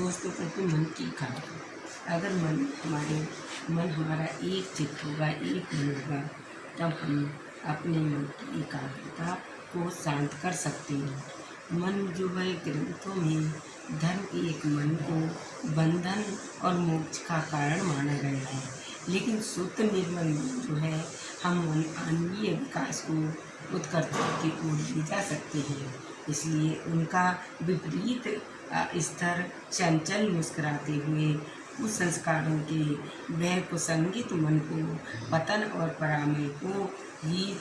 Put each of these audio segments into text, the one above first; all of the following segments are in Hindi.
दोस्तों कहते मन की खाना। अगर मन, हमारे, मन हमारा एक चित्त होगा, एक मन होगा, तब हम अपने मन की एकाग्रता को शांत कर सकते हैं। मन जो है ग्रंथों में धर्म के एक मन को बंधन और मोक्ष का कारण माना गया है। लेकिन शुद्ध निर्मल जो है, हम मानवीय विकास को उत्कर्ष की ओर ले जा सकते हैं। इसलिए उनका विपरीत स्तर चंचल मुस्कुराते हुए उस संस्कारों के वह कुसंगित मन को, पतन और परामय को ही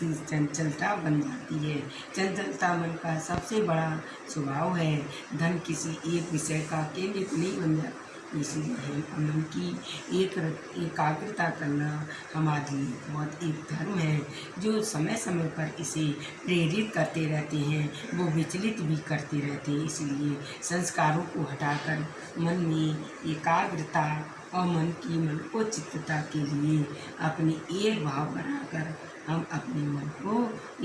चंचलता बन जाती है। चंचलता मन का सबसे बड़ा स्वभाव है, धन किसी एक विषय का केंद्रित नहीं बन जाता। इसलिए की एक एकाग्रता करना हमारे लिए बहुत एक धर्म है, जो समय समय पर इसे प्रेरित करते रहते हैं, वो विचलित भी करते रहते हैं, इसलिए संस्कारों को हटाकर मन में एकाग्रता और मन की मन को चित्तता के लिए अपने एक भाव बनाकर हम अपने मन को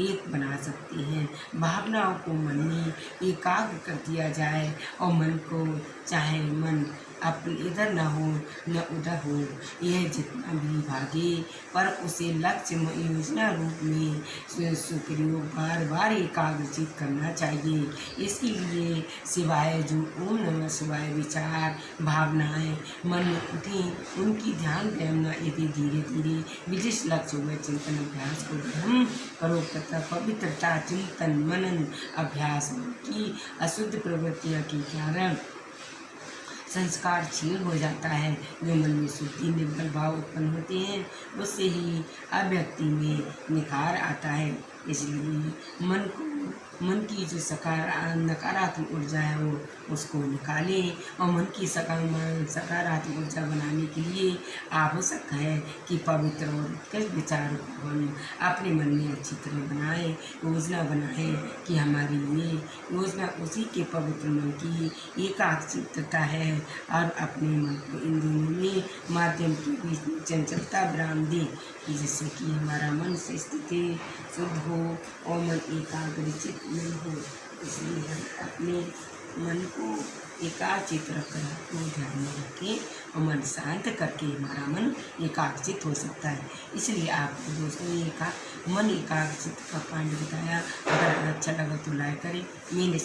एक बना सकते हैं। भावनाओं को मन में एकाग्र कर दिया जाए और मन को चाहे मन अपने इधर न हो, न उधर हो, यह जितना भी भागे, पर उसे लक्ष्य योजना रूप में सुप्रयोग बार बार एकाग्रचित करना चाहिए। इसके लिए सिवाय जो ओम नमः शिवाय विचार, भावनाएँ, मन में उठें, उनकी ध्यान देना यदि धीरे धीरे विशिष्ट लक्ष्य हुए चिंतन अभ्यास को धर्म करो तथा पवित्रता चिंतन मनन अभ्यास की अशुद्ध प्रवृत्तियों के कारण संस्कार क्षीण हो जाता है जो मन में शुद्धि निर्बल भाव उत्पन्न होते हैं उससे ही अभ्यक्ति में निखार आता है इसलिए मन को, मन की जो सकार, नकारात्मक ऊर्जा है वो उसको निकालें और मन की सकारात्मक ऊर्जा बनाने के लिए आवश्यक है कि पवित्र और उत्कृष्ट विचार को हम अपने मन में अच्छी तरह बनाएँ, योजना बनाएँ कि हमारी ये योजना उसी के पवित्र मन की एकाग्रता है और अपने मन को इन दोनों में माध्यम के चंचलता विराम दें जिससे कि हमारा मन से स्थिति शुद्ध हो और मन एकाग्रचित नहीं हो, इसलिए हम अपने मन को एकाचित रखकर अपने ध्यान में रखें और मन शांत करके हमारा मन एकाग्रचित हो सकता है। इसलिए आपको दोस्तों ने एका मन एकाग्रचित का पॉइंट बताया। अगर अच्छा लगा तो लाइक करें। मेरे